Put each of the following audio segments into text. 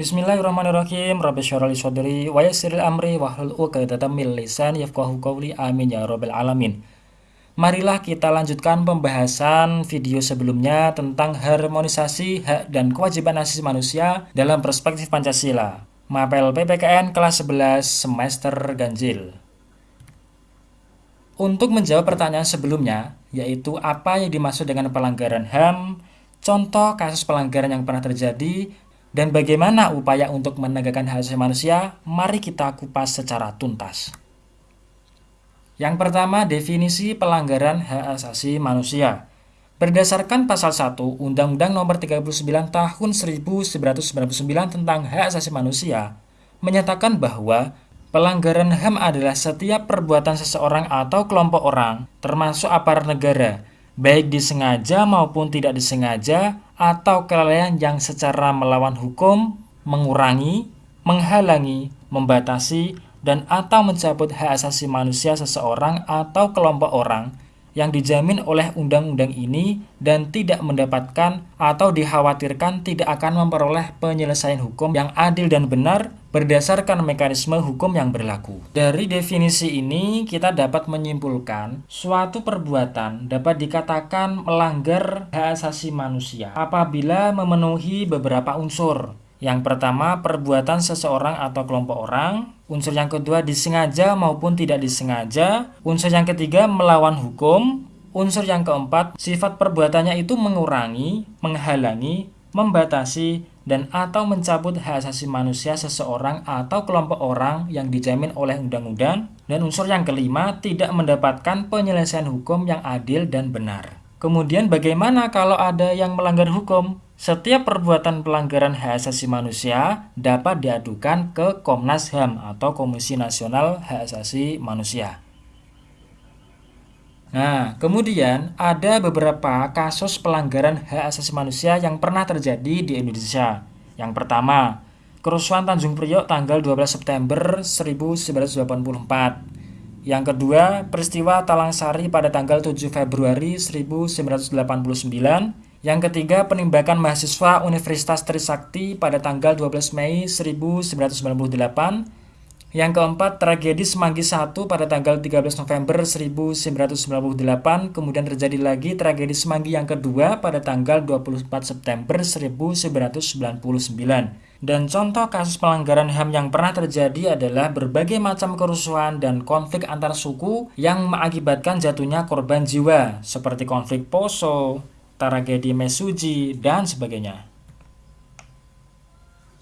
Bismillahirrahmanirrahim. Rabbi syarali sadri wa yassiril amri wahlul 'uqdatam min lisani yafqahu qawli. Amin ya rabbal alamin. Marilah kita lanjutkan pembahasan video sebelumnya tentang harmonisasi hak dan kewajiban asasi manusia dalam perspektif Pancasila. Mapel PPKN kelas 11 semester ganjil. Untuk menjawab pertanyaan sebelumnya, yaitu apa yang dimaksud dengan pelanggaran HAM, contoh kasus pelanggaran yang pernah terjadi, dan bagaimana upaya untuk menegakkan hak asasi manusia, mari kita kupas secara tuntas. Yang pertama, definisi pelanggaran hak asasi manusia. Berdasarkan pasal 1 Undang-Undang Nomor 39 Tahun 1999 tentang Hak Asasi Manusia menyatakan bahwa pelanggaran HAM adalah setiap perbuatan seseorang atau kelompok orang, termasuk aparat negara, baik disengaja maupun tidak disengaja atau kelalaian yang secara melawan hukum, mengurangi, menghalangi, membatasi, dan atau mencabut hak asasi manusia seseorang atau kelompok orang yang dijamin oleh undang-undang ini dan tidak mendapatkan atau dikhawatirkan tidak akan memperoleh penyelesaian hukum yang adil dan benar berdasarkan mekanisme hukum yang berlaku. Dari definisi ini kita dapat menyimpulkan suatu perbuatan dapat dikatakan melanggar hak asasi manusia apabila memenuhi beberapa unsur. Yang pertama, perbuatan seseorang atau kelompok orang. Unsur yang kedua, disengaja maupun tidak disengaja. Unsur yang ketiga, melawan hukum. Unsur yang keempat, sifat perbuatannya itu mengurangi, menghalangi, membatasi, dan atau mencabut hak asasi manusia seseorang atau kelompok orang yang dijamin oleh undang-undang. Dan unsur yang kelima, tidak mendapatkan penyelesaian hukum yang adil dan benar. Kemudian bagaimana kalau ada yang melanggar hukum? Setiap perbuatan pelanggaran hak asasi manusia dapat diadukan ke Komnas HAM atau Komisi Nasional Hak Asasi Manusia. Nah, kemudian ada beberapa kasus pelanggaran hak asasi manusia yang pernah terjadi di Indonesia. Yang pertama, kerusuhan Tanjung Priok tanggal 12 September 1984. Yang kedua, peristiwa Talang Sari pada tanggal 7 Februari 1989 yang ketiga, penembakan mahasiswa Universitas Trisakti pada tanggal 12 Mei 1998. Yang keempat, tragedi Semanggi I pada tanggal 13 November 1998. Kemudian terjadi lagi tragedi Semanggi yang kedua pada tanggal 24 September 1999. Dan contoh kasus pelanggaran HAM yang pernah terjadi adalah berbagai macam kerusuhan dan konflik antar suku yang mengakibatkan jatuhnya korban jiwa, seperti konflik Poso, tragedi Mesuji, dan sebagainya.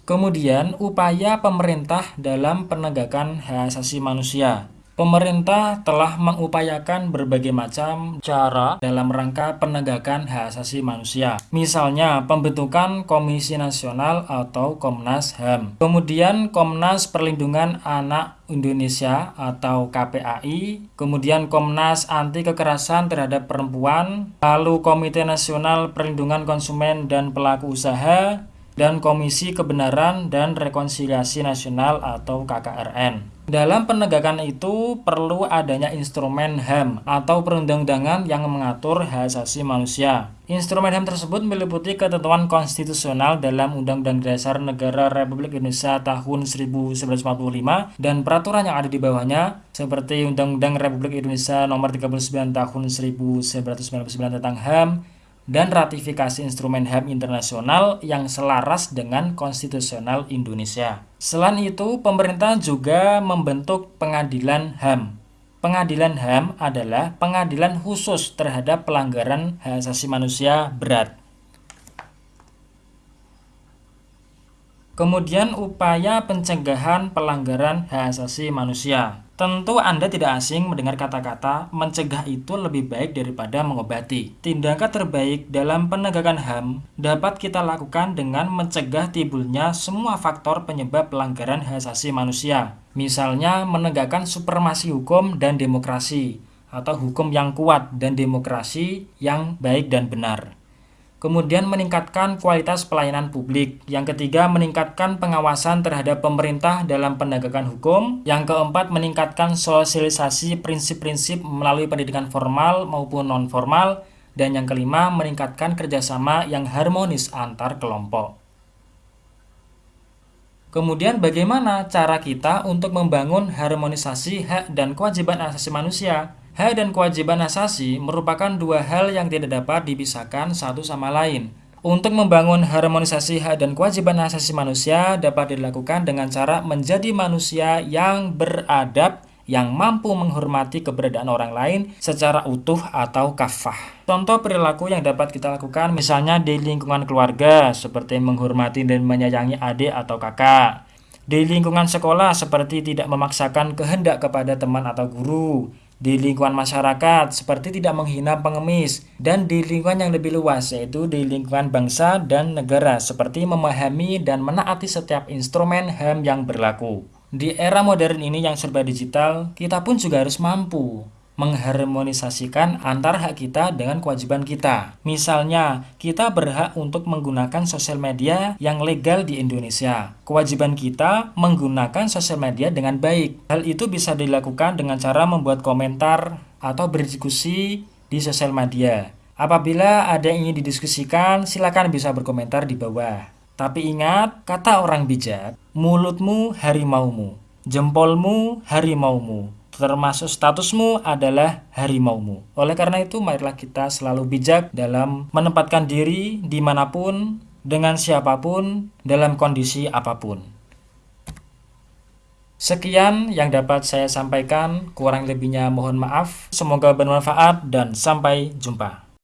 Kemudian, upaya pemerintah dalam penegakan hak asasi manusia Pemerintah telah mengupayakan berbagai macam cara dalam rangka penegakan hak asasi manusia. Misalnya, pembentukan Komisi Nasional atau Komnas HAM. Kemudian Komnas Perlindungan Anak Indonesia atau KPAI, kemudian Komnas Anti Kekerasan Terhadap Perempuan, lalu Komite Nasional Perlindungan Konsumen dan Pelaku Usaha, dan Komisi Kebenaran dan Rekonsiliasi Nasional atau KKRN. Dalam penegakan itu perlu adanya instrumen HAM atau perundang-undangan yang mengatur hak asasi manusia. Instrumen HAM tersebut meliputi ketentuan konstitusional dalam Undang-Undang Dasar Negara Republik Indonesia tahun 1945 dan peraturan yang ada di bawahnya seperti Undang-Undang Republik Indonesia nomor 39 tahun 1999 tentang HAM dan ratifikasi instrumen HAM internasional yang selaras dengan konstitusional Indonesia. Selain itu, pemerintah juga membentuk pengadilan HAM. Pengadilan HAM adalah pengadilan khusus terhadap pelanggaran hak asasi manusia berat. Kemudian upaya pencegahan pelanggaran hak asasi manusia. Tentu Anda tidak asing mendengar kata-kata mencegah itu lebih baik daripada mengobati. Tindakan terbaik dalam penegakan HAM dapat kita lakukan dengan mencegah timbulnya semua faktor penyebab pelanggaran hak asasi manusia. Misalnya menegakkan supremasi hukum dan demokrasi atau hukum yang kuat dan demokrasi yang baik dan benar. Kemudian meningkatkan kualitas pelayanan publik. Yang ketiga, meningkatkan pengawasan terhadap pemerintah dalam penegakan hukum. Yang keempat, meningkatkan sosialisasi prinsip-prinsip melalui pendidikan formal maupun non-formal. Dan yang kelima, meningkatkan kerjasama yang harmonis antar kelompok. Kemudian bagaimana cara kita untuk membangun harmonisasi hak dan kewajiban asasi manusia? Hak dan kewajiban asasi merupakan dua hal yang tidak dapat dipisahkan satu sama lain. Untuk membangun harmonisasi hak dan kewajiban asasi manusia dapat dilakukan dengan cara menjadi manusia yang beradab, yang mampu menghormati keberadaan orang lain secara utuh atau kafah. Contoh perilaku yang dapat kita lakukan misalnya di lingkungan keluarga seperti menghormati dan menyayangi adik atau kakak. Di lingkungan sekolah seperti tidak memaksakan kehendak kepada teman atau guru. Di lingkungan masyarakat seperti tidak menghina pengemis dan di lingkungan yang lebih luas yaitu di lingkungan bangsa dan negara seperti memahami dan menaati setiap instrumen HAM yang berlaku. Di era modern ini yang serba digital, kita pun juga harus mampu mengharmonisasikan antar hak kita dengan kewajiban kita. Misalnya, kita berhak untuk menggunakan sosial media yang legal di Indonesia. Kewajiban kita menggunakan sosial media dengan baik. Hal itu bisa dilakukan dengan cara membuat komentar atau berdiskusi di sosial media. Apabila ada yang ingin didiskusikan, silakan bisa berkomentar di bawah. Tapi ingat, kata orang bijak, mulutmu harimaumu, jempolmu harimaumu, termasuk statusmu adalah harimaumu. Oleh karena itu, marilah kita selalu bijak dalam menempatkan diri di mana pun, dengan siapa pun, dalam kondisi apa pun. Sekian yang dapat saya sampaikan, kurang lebihnya mohon maaf. Semoga bermanfaat dan sampai jumpa.